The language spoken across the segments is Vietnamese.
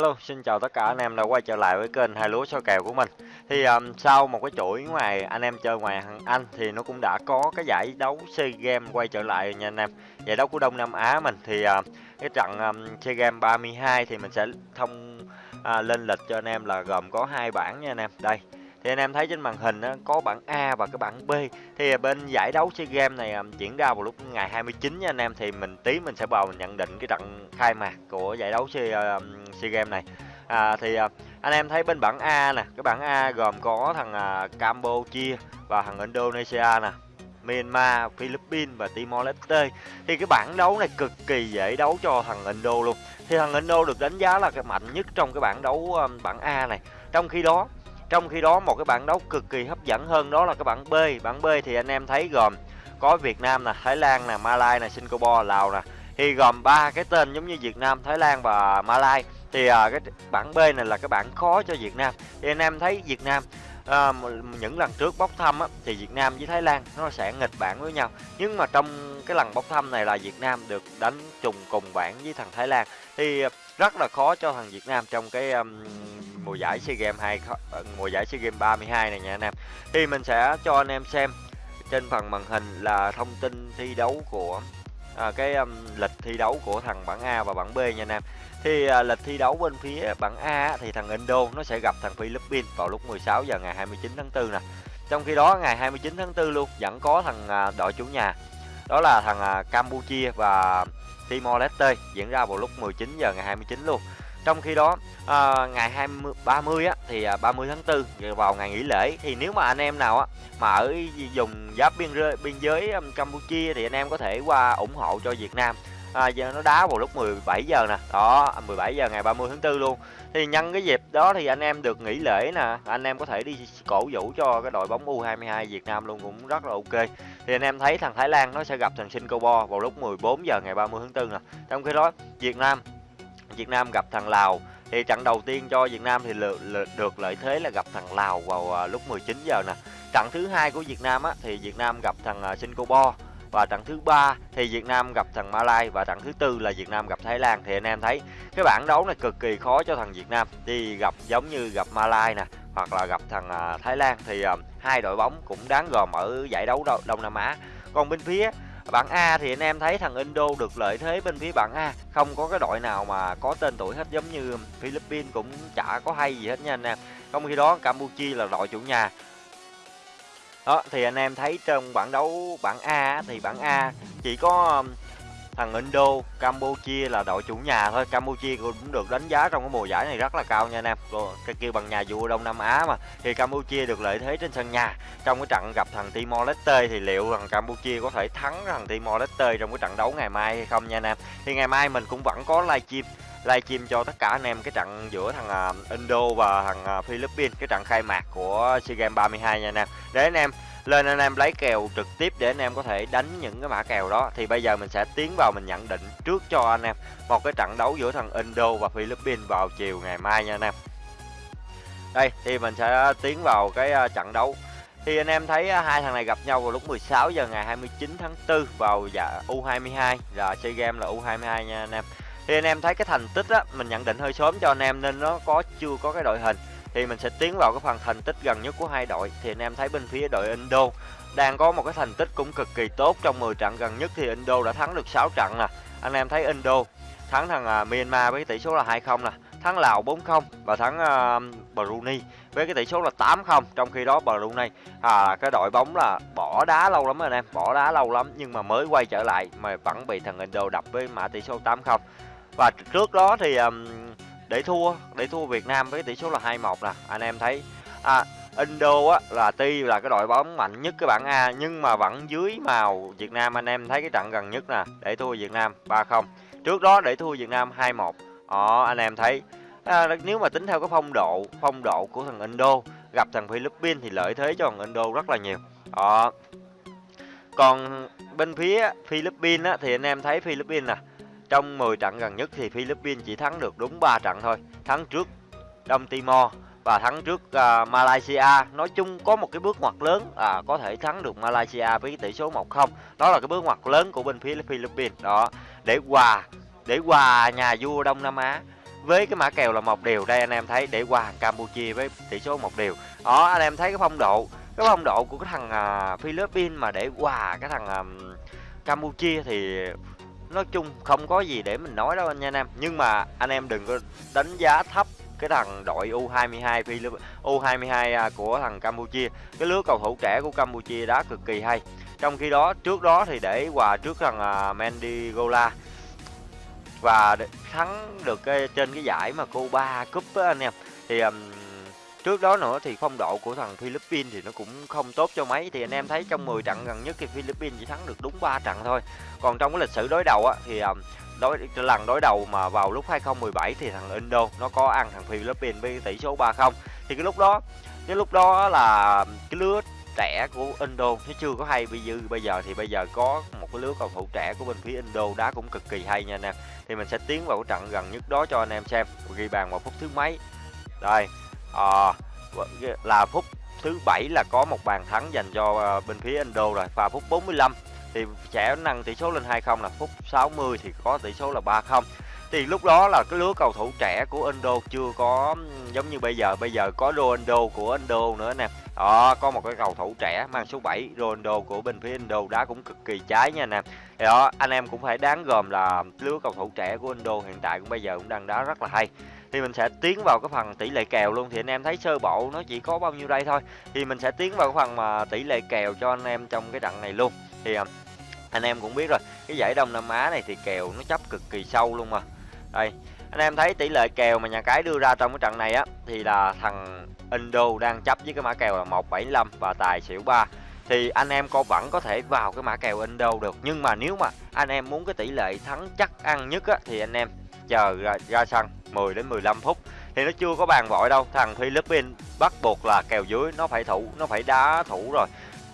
Hello, xin chào tất cả anh em đã quay trở lại với kênh hai lúa soi kèo của mình. Thì um, sau một cái chuỗi ngoài anh em chơi ngoài Anh thì nó cũng đã có cái giải đấu SEA Games quay trở lại nha anh em. Giải đấu của Đông Nam Á mình thì uh, cái trận um, SEA Games 32 thì mình sẽ thông uh, lên lịch cho anh em là gồm có hai bảng nha anh em. Đây, thì anh em thấy trên màn hình á, có bảng A và cái bảng B. Thì à, bên giải đấu chơi game này à, diễn ra vào lúc ngày 29 nha anh em. Thì mình tí mình sẽ vào mình nhận định cái trận khai mạc của giải đấu chơi à, um, SEA này. À, thì uh, anh em thấy bên bảng A nè cái bảng A gồm có thằng uh, Campuchia và thằng Indonesia nè Myanmar, Philippines và Timor Leste. Thì cái bảng đấu này cực kỳ dễ đấu cho thằng Indo luôn. Thì thằng Indo được đánh giá là cái mạnh nhất trong cái bảng đấu um, bảng A này. Trong khi đó trong khi đó một cái bảng đấu cực kỳ hấp dẫn hơn đó là cái bảng B. Bảng B thì anh em thấy gồm có Việt Nam nè, Thái Lan nè, Malai nè, Singapore, Lào nè. Thì gồm ba cái tên giống như Việt Nam, Thái Lan và Malai. Thì à, cái bảng B này là cái bảng khó cho Việt Nam. Thì anh em thấy Việt Nam à, những lần trước bốc thăm á, thì Việt Nam với Thái Lan nó sẽ nghịch bảng với nhau. Nhưng mà trong cái lần bốc thăm này là Việt Nam được đánh trùng cùng bảng với thằng Thái Lan. Thì à, rất là khó cho thằng Việt Nam trong cái um, mùa giải SEA Games 2 ờ, mùa giải SEA Games 32 này nha anh em. Thì mình sẽ cho anh em xem trên phần màn hình là thông tin thi đấu của à, cái um, lịch thi đấu của thằng bảng A và bảng B nha anh em. Thì à, lịch thi đấu bên phía bảng A thì thằng Indo nó sẽ gặp thằng Philippines vào lúc 16 giờ ngày 29 tháng 4 nè. Trong khi đó ngày 29 tháng 4 luôn vẫn có thằng à, đội chủ nhà đó là thằng à, Campuchia và Timor Leste diễn ra vào lúc 19 giờ ngày 29 luôn. Trong khi đó à, ngày 20 30 á thì à, 30 tháng 4 vào ngày nghỉ lễ thì nếu mà anh em nào á mà ở dùng giáp biên giới, biên giới Campuchia thì anh em có thể qua ủng hộ cho Việt Nam. À, giờ nó đá vào lúc 17 giờ nè. Đó, 17 giờ ngày 30 tháng 4 luôn. Thì nhân cái dịp đó thì anh em được nghỉ lễ nè, anh em có thể đi cổ vũ cho cái đội bóng U22 Việt Nam luôn cũng rất là ok. Thì anh em thấy thằng Thái Lan nó sẽ gặp thằng Singapore vào lúc 14 giờ ngày 30 tháng 4 nè. Trong khi đó Việt Nam Việt Nam gặp thằng Lào. Thì trận đầu tiên cho Việt Nam thì được lợi thế là gặp thằng Lào vào à, lúc 19 giờ nè. Trận thứ hai của Việt Nam á, thì Việt Nam gặp thằng à, Singapore. Và trận thứ ba thì Việt Nam gặp thằng Malai. Và trận thứ tư là Việt Nam gặp Thái Lan. Thì anh em thấy cái bảng đấu này cực kỳ khó cho thằng Việt Nam. Đi gặp giống như gặp Malai nè, hoặc là gặp thằng à, Thái Lan. Thì hai đội bóng cũng đáng gồm ở giải đấu Đông Nam Á. Còn bên phía Bảng A thì anh em thấy thằng Indo được lợi thế bên phía bảng A. Không có cái đội nào mà có tên tuổi hết giống như Philippines cũng chả có hay gì hết nha anh em. Trong khi đó, Campuchia là đội chủ nhà. Đó, thì anh em thấy trong bảng đấu bảng A thì bảng A chỉ có um, thằng Indo, Campuchia là đội chủ nhà thôi. Campuchia cũng được đánh giá trong cái mùa giải này rất là cao nha anh em. Cái kêu bằng nhà vua Đông Nam Á mà. Thì Campuchia được lợi thế trên sân nhà. Trong cái trận gặp thằng Timor Leste thì liệu thằng Campuchia có thể thắng thằng Timor Leste trong cái trận đấu ngày mai hay không nha anh em. Thì ngày mai mình cũng vẫn có livestream livestream cho tất cả anh em cái trận giữa thằng à, Indo và thằng à, Philippines cái trận khai mạc của SEA Games 32 nha anh em. Để anh em lên anh em lấy kèo trực tiếp để anh em có thể đánh những cái mã kèo đó. Thì bây giờ mình sẽ tiến vào mình nhận định trước cho anh em một cái trận đấu giữa thằng Indo và Philippines vào chiều ngày mai nha anh em. Đây, thì mình sẽ tiến vào cái à, trận đấu. Thì anh em thấy à, hai thằng này gặp nhau vào lúc 16 giờ ngày 29 tháng 4 vào dạ U22 là chơi game là U22 nha anh em. Thì anh em thấy cái thành tích á, mình nhận định hơi sớm cho anh em nên nó có, chưa có cái đội hình thì mình sẽ tiến vào cái phần thành tích gần nhất của hai đội. Thì anh em thấy bên phía đội Indo đang có một cái thành tích cũng cực kỳ tốt. Trong 10 trận gần nhất thì Indo đã thắng được 6 trận nè. Anh em thấy Indo thắng thằng uh, Myanmar với tỷ số là 2-0 nè. Thắng Lào 4-0 và thắng uh, Brunei với cái tỷ số là 8-0 trong khi đó Brunei à cái đội bóng là bỏ đá lâu lắm rồi anh em bỏ đá lâu lắm nhưng mà mới quay trở lại mà vẫn bị thằng Indo đập với mã tỷ số 8-0 và trước đó thì um, để thua để thua Việt Nam với tỷ số là 2-1 nè anh em thấy. À, Indo á là tuy là cái đội bóng mạnh nhất cái bảng A nhưng mà vẫn dưới màu Việt Nam anh em thấy cái trận gần nhất nè để thua Việt Nam 3-0 trước đó để thua Việt Nam 2-1 đó anh em thấy. À, nếu mà tính theo cái phong độ phong độ của thằng Indo gặp thằng Philippines thì lợi thế cho thằng Indo rất là nhiều. Đó. Còn bên phía Philippines á, thì anh em thấy Philippines nè trong 10 trận gần nhất thì Philippines chỉ thắng được đúng 3 trận thôi. Thắng trước Đông Timor và thắng trước uh, Malaysia. Nói chung có một cái bước ngoặt lớn à có thể thắng được Malaysia với tỷ số 1-0. Đó là cái bước ngoặt lớn của bên phía Philippines. Đó, để hòa để hòa nhà vua Đông Nam Á với cái mã kèo là một điều đây anh em thấy để qua Campuchia với tỷ số một điều đó anh em thấy cái phong độ cái phong độ của cái thằng uh, Philippines mà để qua cái thằng uh, Campuchia thì nói chung không có gì để mình nói đâu anh nha anh em. Nhưng mà anh em đừng có đánh giá thấp cái thằng đội U22 U22 à, của thằng Campuchia. Cái lứa cầu thủ trẻ của Campuchia đá cực kỳ hay. Trong khi đó trước đó thì để hòa trước thằng à, uh, Mendy Gola và thắng được cái, trên cái giải mà Cuba Cup á anh em. Thì um, trước đó nữa thì phong độ của thằng Philippines thì nó cũng không tốt cho mấy. Thì anh em thấy trong 10 trận gần nhất thì Philippines chỉ thắng được đúng 3 trận thôi. Còn trong cái lịch sử đối đầu á, thì ờ, đối lần đối đầu mà vào lúc 2017 thì thằng Indo nó có ăn thằng Philippines với tỷ số 3-0 thì cái lúc đó, cái lúc đó là cái lứa trẻ của Indo, nó chưa có hay bây giờ bây giờ thì bây giờ có một cái lứa cầu thủ trẻ của bên phía Indo đá cũng cực kỳ hay nha anh em. Thì mình sẽ tiến vào cái trận gần nhất đó cho anh em xem. Ghi bàn vào phút thứ mấy. Đây à, là phút thứ bảy là có một bàn thắng dành cho ờ, bên phía Indo rồi và phút 45 thì sẽ nâng tỷ số lên 2-0 là phút 60 thì có tỷ số là 3-0 thì lúc đó là cái lứa cầu thủ trẻ của Indo chưa có giống như bây giờ. Bây giờ có Ronaldo của Indo nữa nè. Đó có một cái cầu thủ trẻ mang số 7 Ronaldo của bên phía Indo đá cũng cực kỳ trái nha nè. Thì đó anh em cũng phải đáng gồm là lứa cầu thủ trẻ của Indo hiện tại cũng bây giờ cũng đang đá rất là hay thì mình sẽ tiến vào cái phần tỷ lệ kèo luôn. Thì anh em thấy sơ bộ nó chỉ có bao nhiêu đây thôi. Thì mình sẽ tiến vào cái phần mà tỷ lệ kèo cho anh em trong cái trận này luôn. Thì à, anh em cũng biết rồi, cái giải đông nam á này thì kèo nó chấp cực kỳ sâu luôn mà. Đây, anh em thấy tỷ lệ kèo mà nhà cái đưa ra trong cái trận này á, thì là thằng Indo đang chấp với cái mã kèo là 175 và tài xỉu 3 thì anh em có vẫn có thể vào cái mã kèo Indo được. Nhưng mà nếu mà anh em muốn cái tỷ lệ thắng chắc ăn nhất á, thì anh em chờ ra, ra sân 10 đến 15 phút. Thì nó chưa có bàn vội đâu thằng Philippines bắt buộc là kèo dưới nó phải thủ nó phải đá thủ rồi.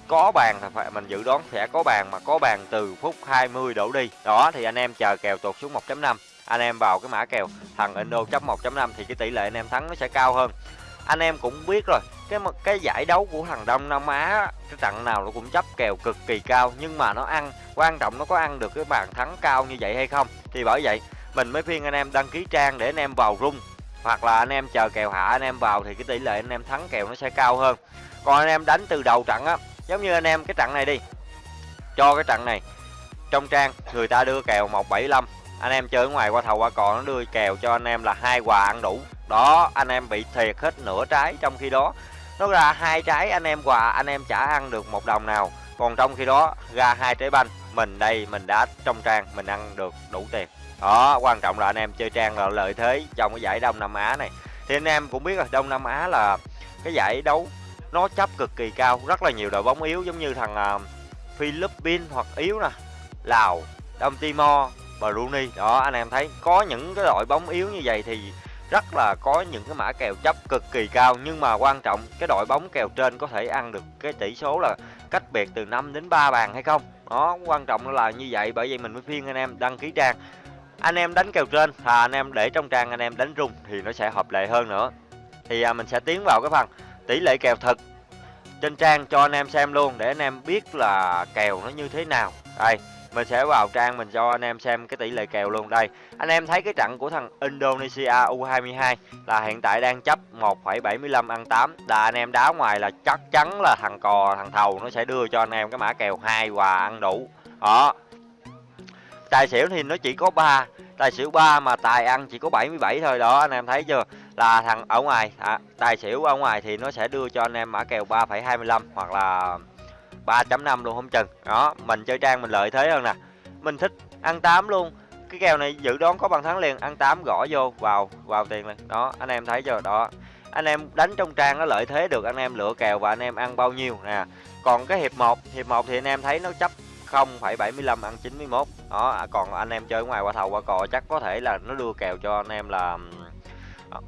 Có bàn thì phải mình dự đoán sẽ có bàn mà có bàn từ phút 20 đổ đi. Đó thì anh em chờ kèo tụt xuống 1.5 anh em vào cái mã kèo thằng Indo chấp 1.5 thì cái tỷ lệ anh em thắng nó sẽ cao hơn. Anh em cũng biết rồi cái cái giải đấu của thằng Đông Nam Á cái trận nào nó cũng chấp kèo cực kỳ cao nhưng mà nó ăn quan trọng nó có ăn được cái bàn thắng cao như vậy hay không. Thì bởi vậy mình mới khuyên anh em đăng ký trang để anh em vào rung hoặc là anh em chờ kèo hạ anh em vào thì cái tỷ lệ anh em thắng kèo nó sẽ cao hơn còn anh em đánh từ đầu trận á giống như anh em cái trận này đi cho cái trận này trong trang người ta đưa kèo 175 anh em chơi ở ngoài qua thầu qua cò nó đưa kèo cho anh em là hai quà ăn đủ đó anh em bị thiệt hết nửa trái trong khi đó nó ra hai trái anh em quà anh em chả ăn được một đồng nào còn trong khi đó ra hai trái banh mình đây mình đã trong trang mình ăn được đủ tiền đó quan trọng là anh em chơi trang là lợi thế trong cái giải đông nam á này. Thì anh em cũng biết rồi đông nam á là cái giải đấu nó chấp cực kỳ cao rất là nhiều đội bóng yếu giống như thằng uh, philippines hoặc yếu nè lào đông timor Brunei. Đó anh em thấy có những cái đội bóng yếu như vậy thì rất là có những cái mã kèo chấp cực kỳ cao. Nhưng mà quan trọng cái đội bóng kèo trên có thể ăn được cái tỷ số là cách biệt từ 5 đến 3 bàn hay không? Đó quan trọng là như vậy bởi vậy mình mới khuyên anh em đăng ký trang anh em đánh kèo trên và anh em để trong trang anh em đánh rung thì nó sẽ hợp lệ hơn nữa. Thì à, mình sẽ tiến vào cái phần tỷ lệ kèo thực trên trang cho anh em xem luôn để anh em biết là kèo nó như thế nào. Đây mình sẽ vào trang mình cho anh em xem cái tỷ lệ kèo luôn. Đây anh em thấy cái trận của thằng Indonesia U22 là hiện tại đang chấp 1,75 ăn 8 là anh em đá ngoài là chắc chắn là thằng cò thằng thầu nó sẽ đưa cho anh em cái mã kèo hai và ăn đủ. Đó tài xỉu thì nó chỉ có 3 tài xỉu 3 mà tài ăn chỉ có 77 thôi đó anh em thấy chưa? Là thằng ở ngoài à, tài xỉu ở ngoài thì nó sẽ đưa cho anh em mã kèo 3,25 hoặc là 3.5 luôn không chừng. Đó mình chơi trang mình lợi thế hơn nè. Mình thích ăn 8 luôn. Cái kèo này dự đoán có bằng thắng liền ăn 8 gõ vô vào vào tiền liền. Đó anh em thấy chưa? Đó anh em đánh trong trang nó lợi thế được anh em lựa kèo và anh em ăn bao nhiêu nè. Còn cái hiệp 1 hiệp 1 thì anh em thấy nó chấp 0,75 ăn 91 đó à, còn anh em chơi ngoài qua thầu qua cò chắc có thể là nó đưa kèo cho anh em là ờ,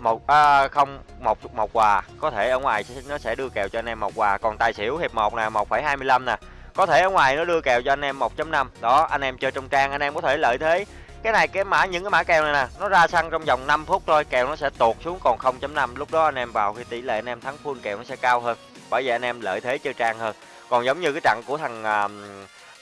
một à, không một một quà. Có thể ở ngoài nó sẽ đưa kèo cho anh em một quà. Còn tài xỉu hiệp một nè 1,25 nè. Có thể ở ngoài nó đưa kèo cho anh em 1.5 đó anh em chơi trong trang anh em có thể lợi thế. Cái này cái mã những cái mã kèo này nè nó ra sân trong vòng 5 phút thôi kèo nó sẽ tuột xuống còn 0.5 lúc đó anh em vào khi tỷ lệ anh em thắng full kèo nó sẽ cao hơn. Bởi vậy anh em lợi thế chơi trang hơn còn giống như cái trận của thằng uh,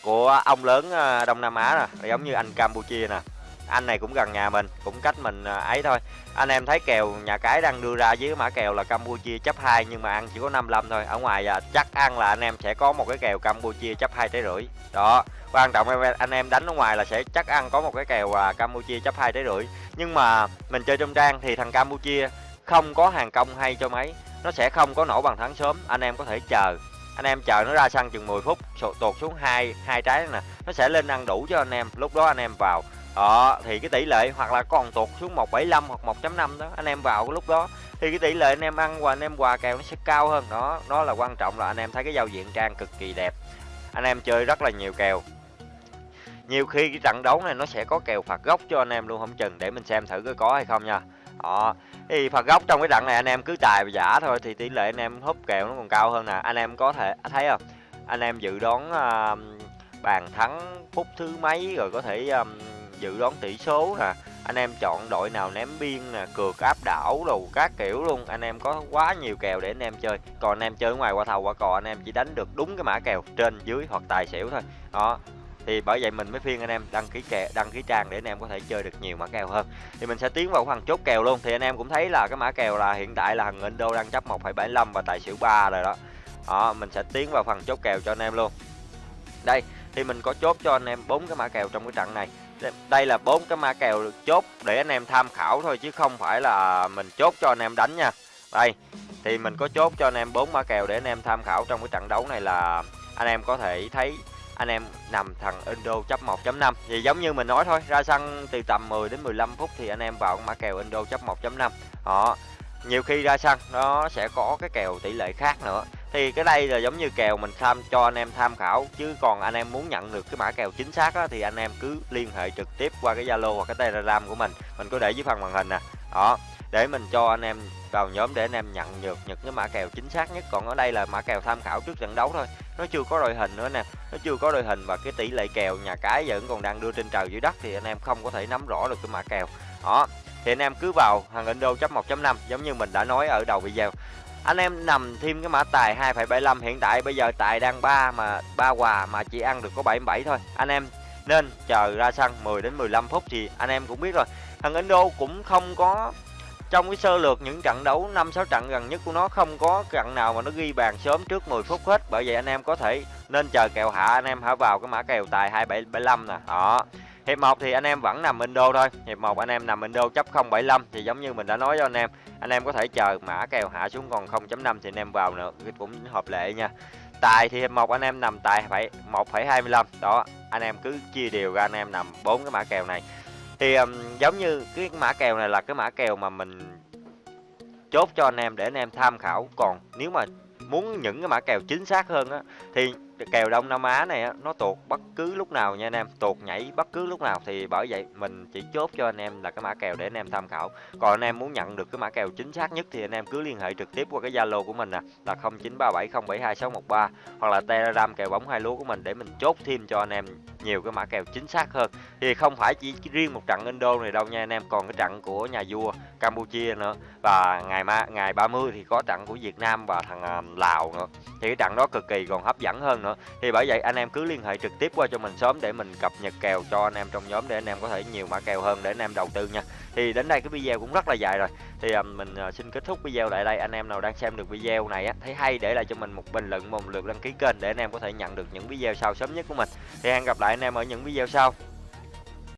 của ông lớn uh, Đông Nam Á nè giống như anh Campuchia nè. Anh này cũng gần nhà mình cũng cách mình à, ấy thôi. Anh em thấy kèo nhà cái đang đưa ra với mã kèo là Campuchia chấp 2 nhưng mà ăn chỉ có 55 thôi. Ở ngoài à, chắc ăn là anh em sẽ có một cái kèo Campuchia chấp hai trái rưỡi. Đó quan trọng anh em đánh ở ngoài là sẽ chắc ăn có một cái kèo à, Campuchia chấp hai trái rưỡi. Nhưng mà mình chơi trong trang thì thằng Campuchia không có hàng công hay cho mấy. Nó sẽ không có nổ bằng thắng sớm anh em có thể chờ anh em chờ nó ra sân chừng 10 phút tụt xuống hai hai trái nè. Nó sẽ lên ăn đủ cho anh em. Lúc đó anh em vào. Đó, thì cái tỷ lệ hoặc là còn tụt xuống 175 hoặc 1.5 đó, anh em vào cái lúc đó. Thì cái tỷ lệ anh em ăn và anh em quà kèo nó sẽ cao hơn. Đó đó là quan trọng là anh em thấy cái giao diện trang cực kỳ đẹp. Anh em chơi rất là nhiều kèo. Nhiều khi cái trận đấu này nó sẽ có kèo phạt góc cho anh em luôn, không chừng để mình xem thử có có hay không nha đó. Thì phạt góc trong cái đặng này anh em cứ tài và giả thôi thì tỷ lệ anh em húp kèo nó còn cao hơn nè. Anh em có thể thấy không? Anh em dự đoán uh, bàn thắng phút thứ mấy rồi có thể um, dự đoán tỷ số nè. Anh em chọn đội nào ném biên nè cược áp đảo đồ các kiểu luôn. Anh em có quá nhiều kèo để anh em chơi. Còn anh em chơi ngoài qua thầu qua cò anh em chỉ đánh được đúng cái mã kèo trên dưới hoặc tài xỉu thôi. Đó thì bởi vậy mình mới phiên anh em đăng ký kè đăng ký trang để anh em có thể chơi được nhiều mã kèo hơn thì mình sẽ tiến vào phần chốt kèo luôn thì anh em cũng thấy là cái mã kèo là hiện tại là thằng Indo đang chấp 1,75 và tài xỉu 3 rồi đó đó mình sẽ tiến vào phần chốt kèo cho anh em luôn đây thì mình có chốt cho anh em bốn cái mã kèo trong cái trận này đây là bốn cái mã kèo chốt để anh em tham khảo thôi chứ không phải là mình chốt cho anh em đánh nha đây thì mình có chốt cho anh em bốn mã kèo để anh em tham khảo trong cái trận đấu này là anh em có thể thấy anh em nằm thằng Indo chấp 1.5 thì giống như mình nói thôi ra sân từ tầm 10 đến 15 phút thì anh em vào mã kèo Indo chấp 1.5 họ nhiều khi ra sân nó sẽ có cái kèo tỷ lệ khác nữa. Thì cái đây là giống như kèo mình tham cho anh em tham khảo. Chứ còn anh em muốn nhận được cái mã kèo chính xác á, thì anh em cứ liên hệ trực tiếp qua cái Zalo hoặc cái Telegram của mình. Mình có để dưới phần màn hình nè. Đó để mình cho anh em vào nhóm để anh em nhận được những cái mã kèo chính xác nhất. Còn ở đây là mã kèo tham khảo trước trận đấu thôi. Nó chưa có đội hình nữa nè. Nó chưa có đội hình và cái tỷ lệ kèo nhà cái vẫn còn đang đưa trên trời dưới đất thì anh em không có thể nắm rõ được cái mã kèo. Đó thì anh em cứ vào hàng Indo chấp 1.5 giống như mình đã nói ở đầu video. Anh em nằm thêm cái mã tài 2,75 hiện tại. Bây giờ tài đang 3 mà ba quà mà chỉ ăn được có 77 thôi. Anh em nên chờ ra sân 10 đến 15 phút thì anh em cũng biết rồi. Thằng Indo cũng không có trong cái sơ lược những trận đấu 5 6 trận gần nhất của nó không có trận nào mà nó ghi bàn sớm trước 10 phút hết. Bởi vậy anh em có thể nên chờ kèo hạ anh em hả vào cái mã kèo tài 2775 nè. Đó. Hiệp 1 thì anh em vẫn nằm Indo thôi. Hiệp 1 anh em nằm Indo chấp 075 thì giống như mình đã nói cho anh em anh em có thể chờ mã kèo hạ xuống còn 0.5 thì anh em vào nữa. Cũng hợp lệ nha. Tài thì hiệp 1 anh em nằm tài phải 1,25 đó anh em cứ chia đều ra anh em nằm bốn cái mã kèo này thì um, giống như cái mã kèo này là cái mã kèo mà mình chốt cho anh em để anh em tham khảo. Còn nếu mà muốn những cái mã kèo chính xác hơn á thì kèo Đông Nam Á này á, nó tuột bất cứ lúc nào nha anh em tuột nhảy bất cứ lúc nào. Thì bởi vậy mình chỉ chốt cho anh em là cái mã kèo để anh em tham khảo. Còn anh em muốn nhận được cái mã kèo chính xác nhất thì anh em cứ liên hệ trực tiếp qua cái Zalo của mình nè là 0937072613 hoặc là Telegram kèo bóng hai lúa của mình để mình chốt thêm cho anh em nhiều cái mã kèo chính xác hơn. Thì không phải chỉ riêng một trận Indo này đâu nha anh em còn cái trận của nhà vua Campuchia nữa. Và ngày ma ngày 30 thì có trận của Việt Nam và thằng uh, Lào nữa. Thì cái trận đó cực kỳ còn hấp dẫn hơn nữa. Thì bởi vậy anh em cứ liên hệ trực tiếp qua cho mình sớm để mình cập nhật kèo cho anh em trong nhóm để anh em có thể nhiều mã kèo hơn để anh em đầu tư nha. Thì đến đây cái video cũng rất là dài rồi. Thì uh, mình uh, xin kết thúc video tại đây. Anh em nào đang xem được video này á thấy hay để lại cho mình một bình luận một lượt đăng ký kênh để anh em có thể nhận được những video sau sớm nhất của mình. Thì hẹn gặp lại anh em ở những video sau.